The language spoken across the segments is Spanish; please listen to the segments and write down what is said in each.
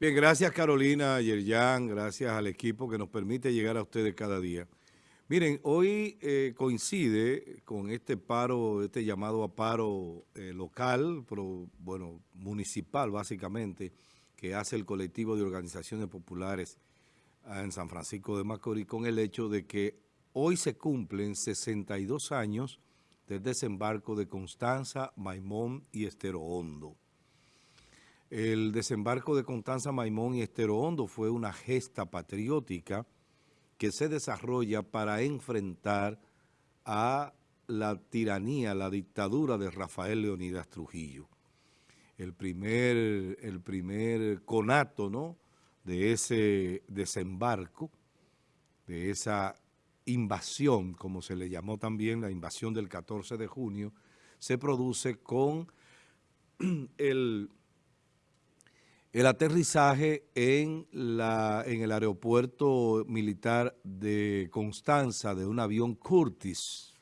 Bien, gracias Carolina, Yerjan, gracias al equipo que nos permite llegar a ustedes cada día. Miren, hoy eh, coincide con este paro, este llamado a paro eh, local, pero, bueno, municipal básicamente, que hace el colectivo de organizaciones populares en San Francisco de Macorís, con el hecho de que hoy se cumplen 62 años del desembarco de Constanza, Maimón y Estero Hondo. El desembarco de Constanza Maimón y Estero Hondo fue una gesta patriótica que se desarrolla para enfrentar a la tiranía, la dictadura de Rafael Leonidas Trujillo. El primer, el primer conato ¿no? de ese desembarco, de esa invasión, como se le llamó también, la invasión del 14 de junio, se produce con el el aterrizaje en, la, en el aeropuerto militar de Constanza de un avión Curtis,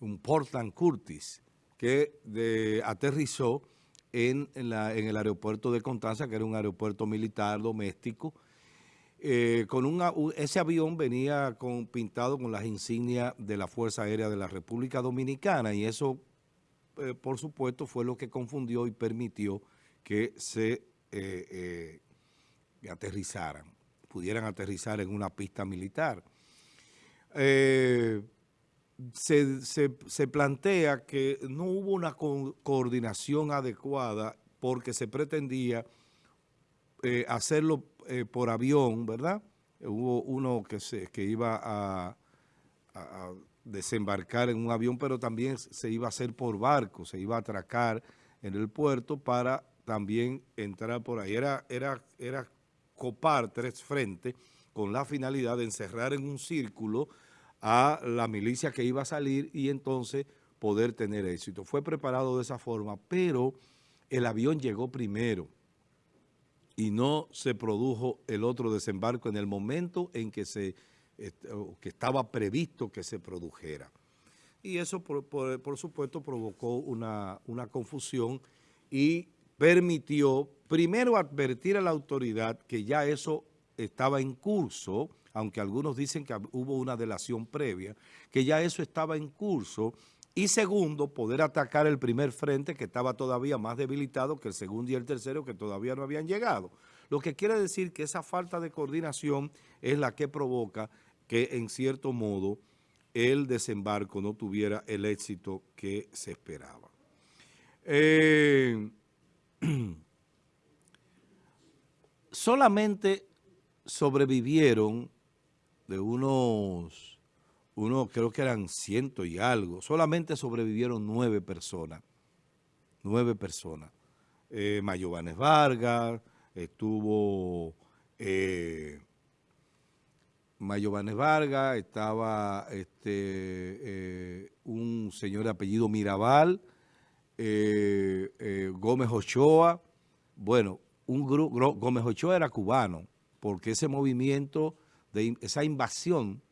un Portland Curtis, que aterrizó en, la, en, el aeropuerto de Constanza, que era un aeropuerto militar doméstico. Eh, con ese avión venía pintado con las insignias de la Fuerza Aérea de la República Dominicana y eso, eh, por supuesto, fue lo que confundió y permitió que se eh, eh, aterrizaran, pudieran aterrizar en una pista militar. Eh, se, plantea que no hubo una coordinación adecuada porque se pretendía hacerlo por avión, ¿verdad? Hubo uno que, se, que iba a, desembarcar en un avión, pero también se iba a hacer por barco, se iba a atracar en el puerto para también entrar por ahí. Era, era, era copar tres frentes con la finalidad de encerrar en un círculo a la milicia que iba a salir y entonces poder tener éxito. Fue preparado de esa forma, pero el avión llegó primero y no se produjo el otro desembarco en el momento en que, se, que estaba previsto que se produjera. Y eso, por, por, supuesto, provocó una, una confusión y permitió primero advertir a la autoridad que ya eso estaba en curso, aunque algunos dicen que hubo una delación previa, que ya eso estaba en curso, y segundo, poder atacar el primer frente que estaba todavía más debilitado que el segundo y el tercero que todavía no habían llegado. Lo que quiere decir que esa falta de coordinación es la que provoca que en cierto modo el desembarco no tuviera el éxito que se esperaba. Eh, solamente sobrevivieron de unos, uno creo que eran ciento y algo, solamente sobrevivieron nueve personas, nueve personas. Eh, Mayobanes Vargas, estuvo eh, Mayobanes Vargas, estaba este, eh, un señor de apellido Mirabal, eh, eh, Gómez Ochoa, bueno, un grupo, Gómez Ochoa era cubano, porque ese movimiento, de esa invasión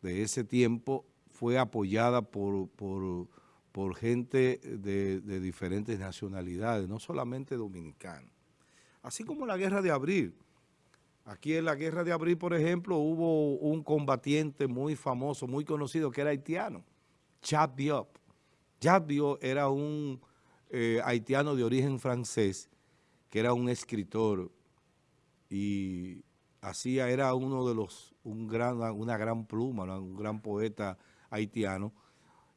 de ese tiempo fue apoyada por, por, gente de, diferentes nacionalidades, no solamente dominicanos. Así como la Guerra de Abril. Aquí en la Guerra de Abril, por ejemplo, hubo un combatiente muy famoso, muy conocido, que era haitiano, Chad Diop. Chad Diop era un eh, haitiano de origen francés, que era un escritor y hacía, era uno de los, un gran, una gran pluma, un gran poeta haitiano,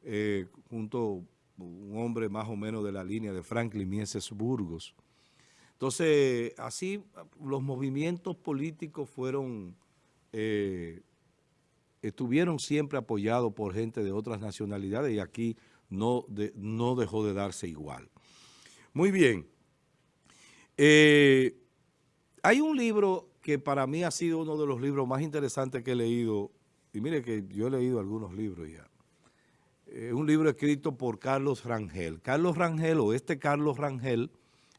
eh, junto un hombre más o menos de la línea de Franklin Mieses Burgos. Entonces, así los movimientos políticos fueron, eh, estuvieron siempre apoyados por gente de otras nacionalidades y aquí no, no dejó de darse igual. Muy bien. Eh, hay un libro que para mí ha sido uno de los libros más interesantes que he leído, y mire que yo he leído algunos libros ya. Es un libro escrito por Carlos Rangel. Carlos Rangel, o este Carlos Rangel,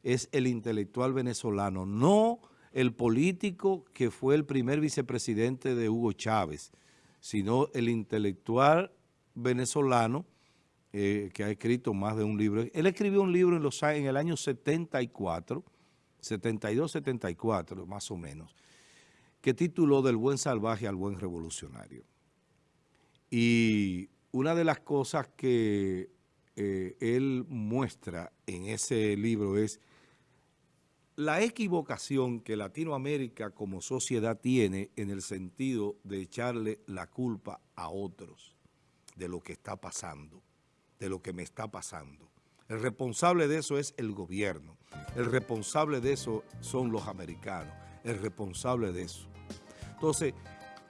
es el intelectual venezolano, no el político que fue el primer vicepresidente de Hugo Chávez, sino el intelectual venezolano eh, que ha escrito más de un libro. Él escribió un libro en, los, en el año 74, 72-74 más o menos, que tituló Del buen salvaje al buen revolucionario. Y una de las cosas que eh, él muestra en ese libro es la equivocación que Latinoamérica como sociedad tiene en el sentido de echarle la culpa a otros de lo que está pasando, de lo que me está pasando. El responsable de eso es el gobierno, el responsable de eso son los americanos, el responsable de eso. Entonces,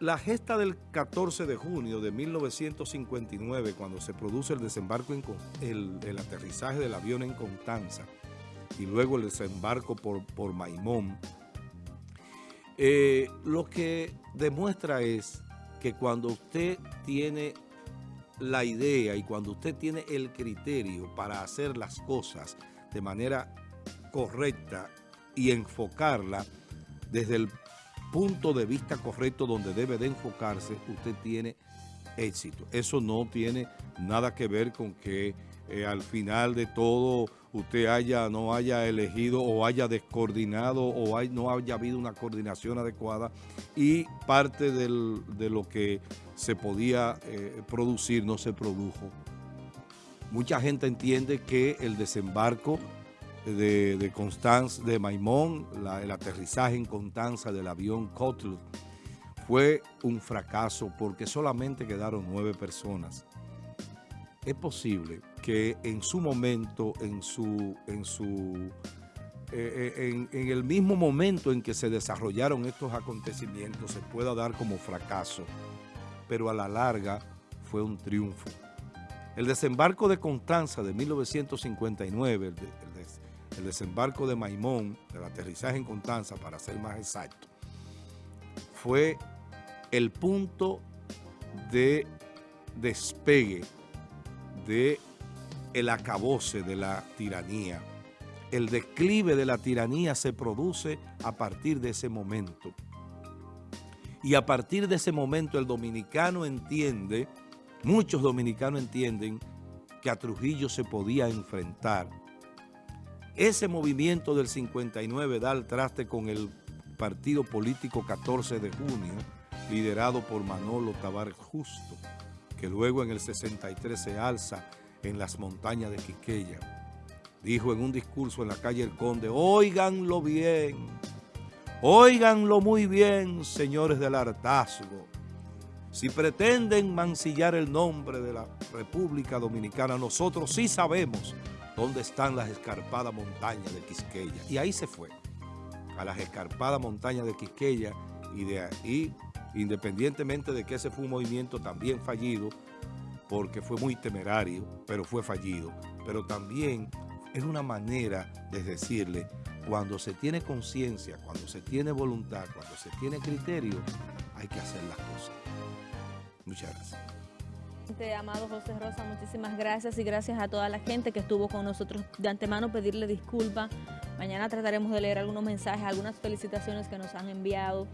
la gesta del 14 de junio de 1959, cuando se produce el desembarco, en, el, aterrizaje del avión en Constanza, y luego el desembarco por, por Maimón, eh, lo que demuestra es que cuando usted tiene la idea y cuando usted tiene el criterio para hacer las cosas de manera correcta y enfocarla desde el punto de vista correcto donde debe de enfocarse, usted tiene éxito. Eso no tiene nada que ver con que eh, al final de todo usted haya no haya elegido o haya descoordinado o no haya habido una coordinación adecuada y parte de lo que se podía eh, producir no se produjo. Mucha gente entiende que el desembarco de, Constanza, de Maimón, el aterrizaje en Constanza del avión Kotl, fue un fracaso porque solamente quedaron nueve personas. Es posible que en su momento, en su, en su eh, eh, en, el mismo momento en que se desarrollaron estos acontecimientos se pueda dar como fracaso, pero a la larga fue un triunfo. El desembarco de Constanza de 1959, el, el desembarco de Maimón, el aterrizaje en Constanza, para ser más exacto, fue el punto de despegue de el acabose de la tiranía. El declive de la tiranía se produce a partir de ese momento. Y a partir de ese momento el dominicano entiende, muchos dominicanos entienden que a Trujillo se podía enfrentar. Ese movimiento del 59 da el traste con el partido político 14 de junio, liderado por Manolo Tabar Justo, que luego en el 63 se alza en las montañas de Quiqueya. Dijo en un discurso en la calle El Conde, óiganlo bien, óiganlo muy bien, señores del hartazgo. Si pretenden mancillar el nombre de la República Dominicana, nosotros sí sabemos dónde están las escarpadas montañas de Quisqueya. Y ahí se fue, a las escarpadas montañas de Quisqueya y de ahí, independientemente de que ese fue un movimiento también fallido, porque fue muy temerario, pero fue fallido. Pero también es una manera de decirle, cuando se tiene conciencia, cuando se tiene voluntad, cuando se tiene criterio, hay que hacer las cosas. Muchas gracias. Amado José Rosa, muchísimas gracias y gracias a toda la gente que estuvo con nosotros. De antemano pedirle disculpas. Mañana trataremos de leer algunos mensajes, algunas felicitaciones que nos han enviado.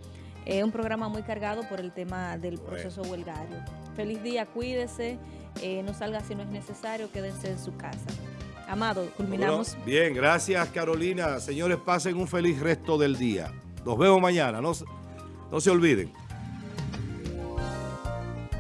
Es un programa muy cargado por el tema del proceso huelgario. Feliz día, cuídese, eh, no salga si no es necesario, quédense en su casa. Amado, culminamos. bien, gracias Carolina. Señores, pasen un feliz resto del día. Nos vemos mañana, no, no se olviden.